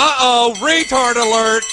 Uh oh, retard alert.